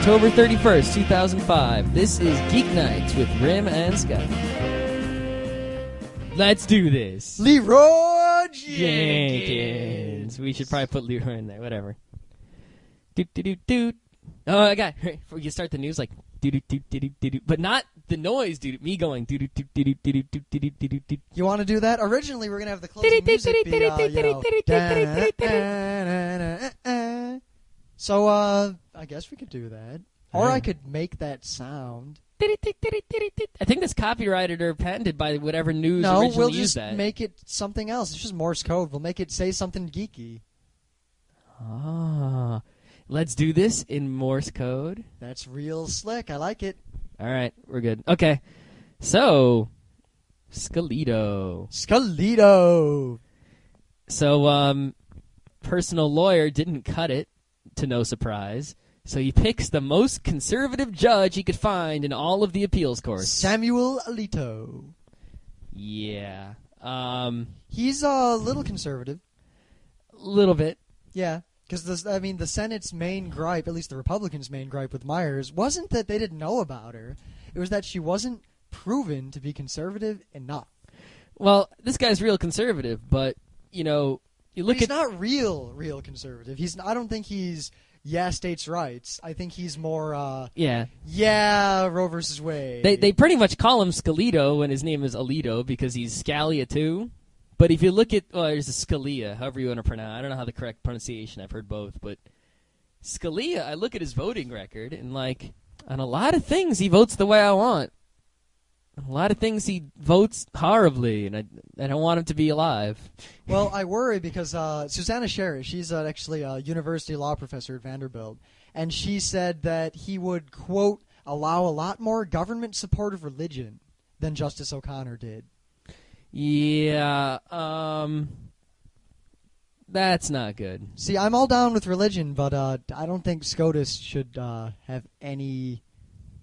October 31st, 2005. This is Geek Nights with Rym and Scott. Let's do this. Leroy Jenkins. We should probably put Leroy in there. Whatever. Doot doot doot doot. Oh, I got. We can start the news like doot doot doot doot doot doot, but not the noise, dude. Me going doot doot doot doot doot doot doot doot doot. You want to do that? Originally, we're gonna have the closing music be, uh, you know. So, uh, I guess we could do that, or I could make that sound. I think that's copyrighted or patented by whatever news No, originally we'll used just that. make it something else. It's just Morse code. We'll make it say something geeky. Ah, let's do this in Morse code. That's real slick. I like it. All right, we're good. Okay, so Scalito. Scalito. So, um, personal lawyer didn't cut it, to no surprise. So he picks the most conservative judge he could find in all of the appeals courts. Samuel Alito. yeah, um, He's a little conservative. A little bit. Yeah, because I mean, the Senate's main gripe, at least the Republicans' main gripe with Miers, wasn't that they didn't know about her. It was that she wasn't proven to be conservative enough. Well, this guy's real conservative, but you know, you look he's at not real, real conservative. He's. I don't think he's. Yeah, states' rights. I think he's more. uh yeah. Yeah, Roe versus Wade. They they pretty much call him Scalito when his name is Alito because he's Scalia too. But if you look at well, there's a Scalia, however you want to pronounce. I don't know how the correct pronunciation. I've heard both, but Scalia. I look at his voting record and like on a lot of things he votes the way I want. A lot of things he votes horribly, and I I don't want him to be alive. Well, I worry because uh, Suzanna Sherry, she's uh, actually a university law professor at Vanderbilt, and she said that he would quote allow a lot more government support of religion than Justice O'Connor did. Yeah, um, that's not good. See, I'm all down with religion, but uh, I don't think SCOTUS should uh, have any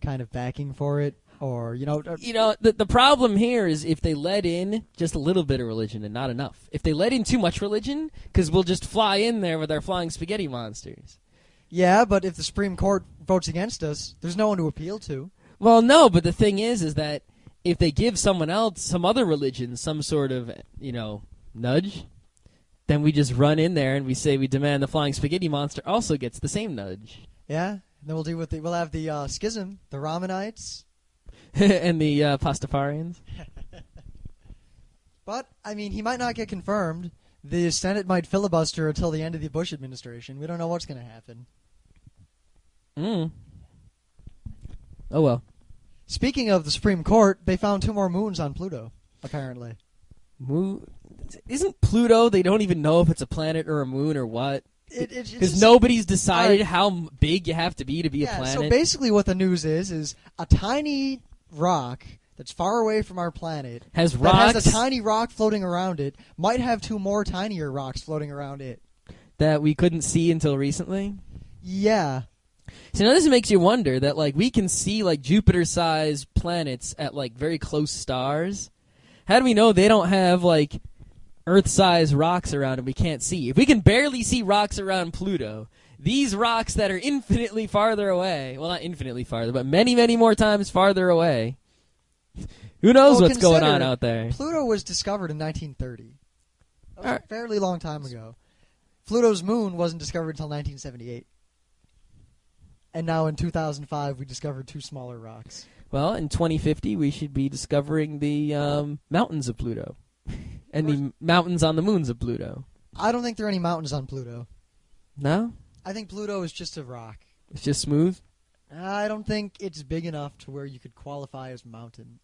kind of backing for it, or you know, uh, You know, the the problem here is if they let in just a little bit of religion and not enough. If they let in too much religion, because we'll just fly in there with our flying spaghetti monsters. yeah. But if the Supreme Court votes against us, there's no one to appeal to. Well, no, but the thing is, is that if they give someone else, some other religion, some sort of, you know, nudge, then we just run in there and we say we demand the flying spaghetti monster also gets the same nudge. Yeah. And then we'll do with the we'll have the uh, schism, the Ramanites. and the uh, Pastafarians. But I mean, he might not get confirmed. The Senate might filibuster until the end of the Bush administration. We don't know what's going to happen. Mm. Oh well. Speaking of the Supreme Court, they found two more moons on Pluto. Apparently, Moon isn't Pluto? They don't even know if it's a planet or a moon or what. it, it, it's Because nobody's decided how big you have to be to be a yeah. planet. So basically, what the news is is a tiny rock that's far away from our planet has that rocks has a tiny rock floating around it might have two more tinier rocks floating around it. that we couldn't see until recently. Yeah. So now this makes you wonder that like we can see like Jupiter-sized planets at like very close stars. How do we know they don't have like Earth-sized rocks around and we can't see? If we can barely see rocks around Pluto, these rocks that are infinitely farther away, well not infinitely farther, but many many more times farther away. Who knows Well, what's going on out there? Pluto was discovered in 1930. That was a fairly long time ago. Pluto's moon wasn't discovered until 1978. And now in 2005, we discovered two smaller rocks. Well, in 2050, we should be discovering the um, mountains of Pluto, and the mountains on the moons of Pluto. I don't think there are any mountains on Pluto. No, I think Pluto is just a rock. it's just smooth. I don't think it's big enough to where you could qualify as mountain.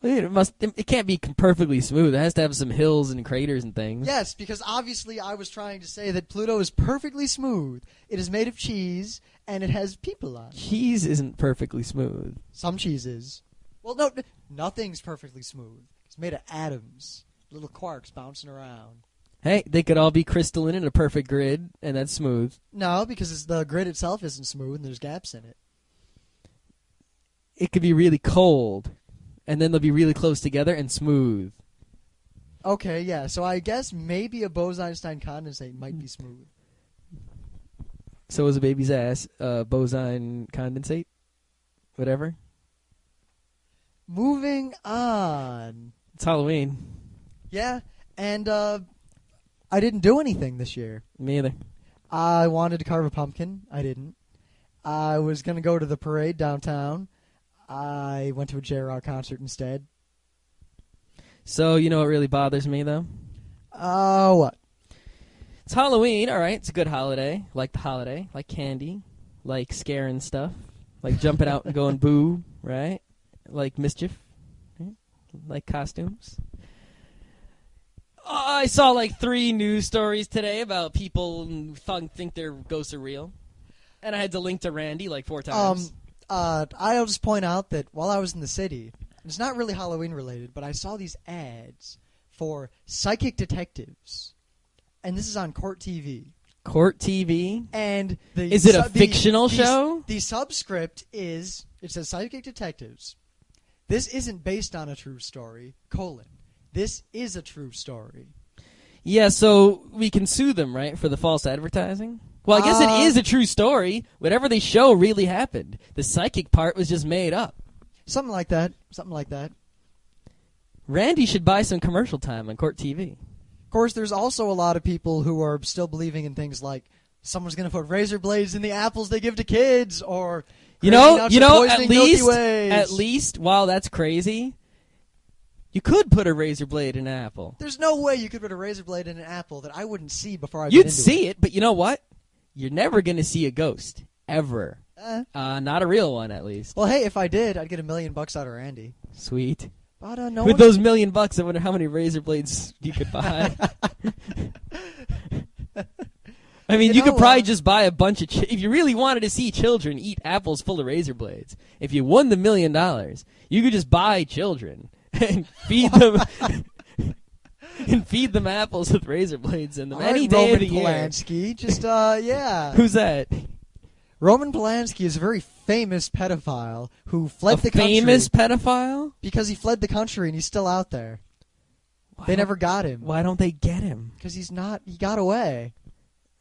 It must. It can't be perfectly smooth. It has to have some hills and craters and things. Yes, because obviously I was trying to say that Pluto is perfectly smooth. It is made of cheese and it has people on it. Cheese isn't perfectly smooth. Some cheeses. Well, no, nothing's perfectly smooth. It's made of atoms, little quarks bouncing around. Hey, they could all be crystalline in a perfect grid, and that's smooth. No, because the grid itself isn't smooth and there's gaps in it. It could be really cold, and then they'll be really close together and smooth. Okay, yeah. So I guess maybe a Bose-Einstein condensate might be smooth. So was a baby's ass. Uh, bosine condensate, whatever. Moving on. It's Halloween. Yeah, and uh, I didn't do anything this year. Me either. I wanted to carve a pumpkin. I didn't. I was gonna go to the parade downtown. I went to a J Rock concert instead. So you know what really bothers me though? Uh, what? It's Halloween, all right. It's a good holiday. Like the holiday, like candy, like scaring stuff, like jumping out and going boo, right? Like mischief, right? like costumes. I saw like three news stories today about people who th- think their ghosts are real, and I had to link to Randi like four times. Um, uh, I'll just point out that while I was in the city, it's not really Halloween related, but I saw these ads for psychic detectives, and this is on Court TV. Court TV. And the Is it a the- fictional the- show? The subscript is it says psychic detectives. This isn't based on a true story. Colon. This is a true story. Yeah, so we can sue them, right, for the false advertising? Well, I guess Uh, it is a true story. Whatever they show really happened. The psychic part was just made up. Something like that. Something like that. Randi should buy some commercial time on Court TV. Of course, there's also a lot of people who are still believing in things like someone's going to put razor blades in the apples they give to kids, or You know, you know, at least, at least, while that's crazy, you could put a razor blade in an apple. There's no way you could put a razor blade in an apple that I wouldn't see before I. You'd see it, but you know what? You're never going to see a ghost. Ever. Eh. Uh, not a real one, at least. Well, hey, if I did, I'd get a million bucks out of Randi. Sweet. But uh, no With those million bucks, I wonder how many razor blades you could buy. I mean, You you, could probably uh, just buy a bunch of. Ch- if you really wanted to see children eat apples full of razor blades, if you won the million dollars, you could just buy children and feed them. and feed them apples with razor blades in them All right, any day Roman of the year. Just uh, yeah. Who's that? Roman Polanski is a very famous pedophile who fled a the country famous pedophile? because he fled the country and he's still out there. Why They never got him Why don't they get him? because he's not. He got away.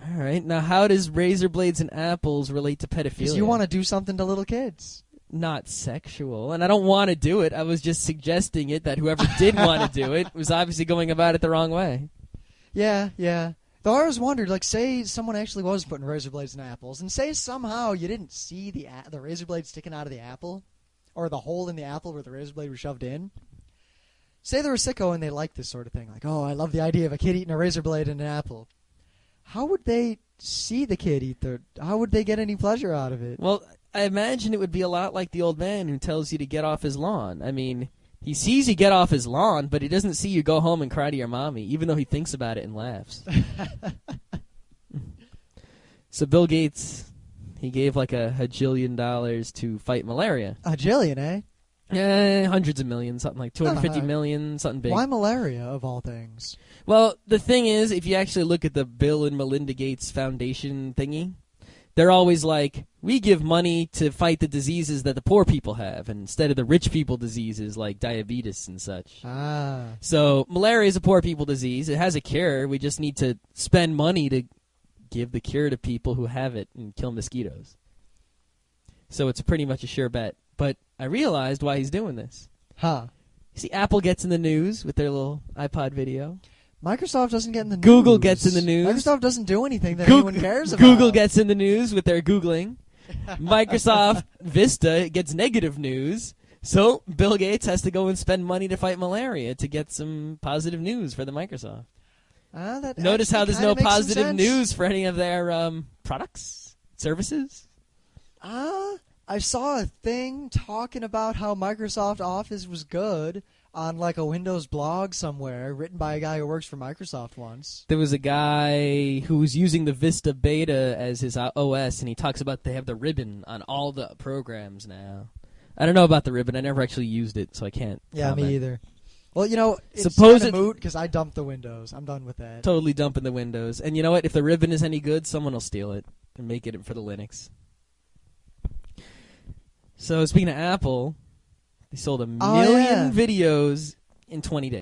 All right. Now, how does razor blades and apples relate to pedophilia? Because you want to do something to little kids. Not sexual, and I don't want to do it. I was just suggesting it that whoever did want to do it was obviously going about it the wrong way. Yeah, yeah. Though I always wondered, like, say someone actually was putting razor blades in apples, and say somehow you didn't see the a- the razor blade sticking out of the apple, or the hole in the apple where the razor blade was shoved in. Say they're a sicko and they like this sort of thing, like, oh, I love the idea of a kid eating a razor blade in an apple. How would they see the kid eat the? How would they get any pleasure out of it? Well, I imagine it would be a lot like the old man who tells you to get off his lawn. I mean, he sees you get off his lawn, but he doesn't see you go home and cry to your mommy, even though he thinks about it and laughs. so Bill Gates, he gave like a hajillion dollars to fight malaria. A jillion, eh? Eh, hundreds of millions, something like two hundred fifty Uh-huh. million, something big. Why malaria of all things? Well, the thing is, if you actually look at the Bill and Melinda Gates Foundation thingy, they're always like, we give money to fight the diseases that the poor people have, instead of the rich people diseases like diabetes and such. Ah, So malaria is a poor people disease. It has a cure. We just need to spend money to give the cure to people who have it and kill mosquitoes. So it's pretty much a sure bet. But I realized why he's doing this. huh. You see, Apple gets in the news with their little iPod video. Microsoft doesn't get in the news. Google gets in the news. Microsoft doesn't do anything that Goog- anyone cares about. Google gets in the news with their Googling. Microsoft Vista gets negative news. So Bill Gates has to go and spend money to fight malaria to get some positive news for the Microsoft. Ah, that Notice how there's no kinda makes some positive news for any of their um, products, services. Ah, I saw a thing talking about how Microsoft Office was good on like a Windows blog somewhere, written by a guy who works for Microsoft once. There was a guy who was using the Vista Beta as his OS, and he talks about they have the ribbon on all the programs now. I don't know about the ribbon. I never actually used it, so I can't. Yeah, comment. me either. Well, you know, it's Suppose it- moot because I dumped the Windows. I'm done with that. Totally dumping the Windows. And you know what? If the ribbon is any good, someone will steal it and make it for the Linux. So speaking of Apple, they sold a million Oh, yeah. videos in 20 days.